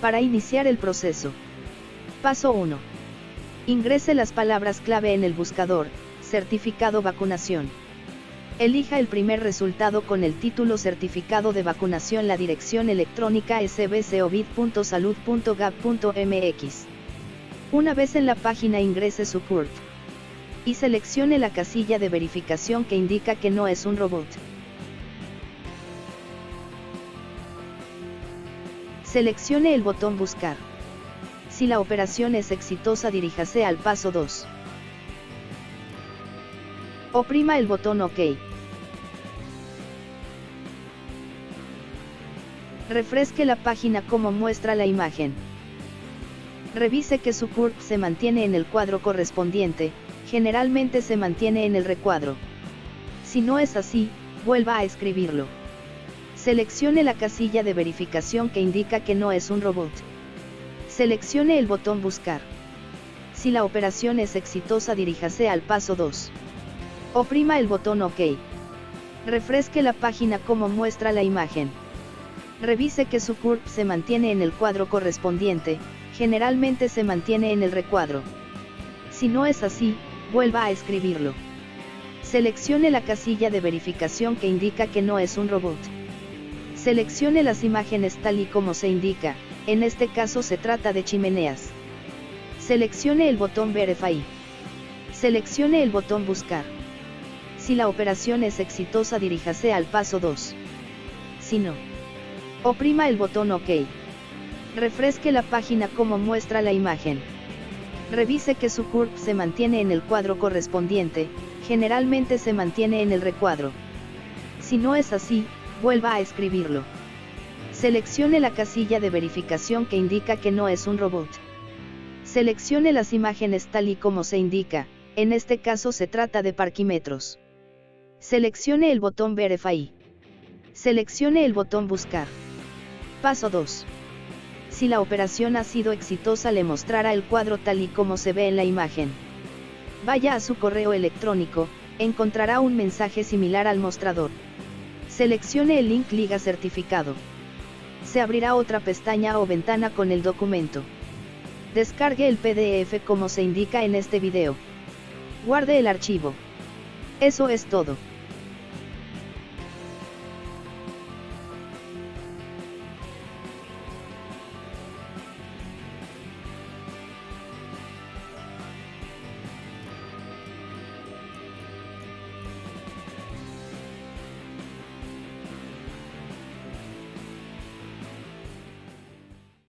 Para iniciar el proceso. Paso 1. Ingrese las palabras clave en el buscador, certificado vacunación. Elija el primer resultado con el título Certificado de vacunación. La dirección electrónica sbcovid.salud.gov.mx. Una vez en la página ingrese su CURP. Y seleccione la casilla de verificación que indica que no es un robot. Seleccione el botón Buscar. Si la operación es exitosa diríjase al paso 2. Oprima el botón OK. Refresque la página como muestra la imagen. Revise que su CURP se mantiene en el cuadro correspondiente, generalmente se mantiene en el recuadro. Si no es así, vuelva a escribirlo. Seleccione la casilla de verificación que indica que no es un robot. Seleccione el botón Buscar. Si la operación es exitosa diríjase al paso 2. Oprima el botón OK. Refresque la página como muestra la imagen. Revise que su CURP se mantiene en el cuadro correspondiente, generalmente se mantiene en el recuadro. Si no es así, vuelva a escribirlo. Seleccione la casilla de verificación que indica que no es un robot. Seleccione las imágenes tal y como se indica, en este caso se trata de chimeneas. Seleccione el botón Verify. Seleccione el botón Buscar. Si la operación es exitosa diríjase al paso 2. Si no, oprima el botón OK. Refresque la página como muestra la imagen. Revise que su CURP se mantiene en el cuadro correspondiente, generalmente se mantiene en el recuadro. Si no es así, vuelva a escribirlo. Seleccione la casilla de verificación que indica que no es un robot. Seleccione las imágenes tal y como se indica, en este caso se trata de parquímetros. Seleccione el botón Verify. Seleccione el botón Buscar. Paso 2. Si la operación ha sido exitosa le mostrará el cuadro tal y como se ve en la imagen. Vaya a su correo electrónico, encontrará un mensaje similar al mostrador. Seleccione el link Liga Certificado se abrirá otra pestaña o ventana con el documento. Descargue el PDF como se indica en este video. Guarde el archivo. Eso es todo.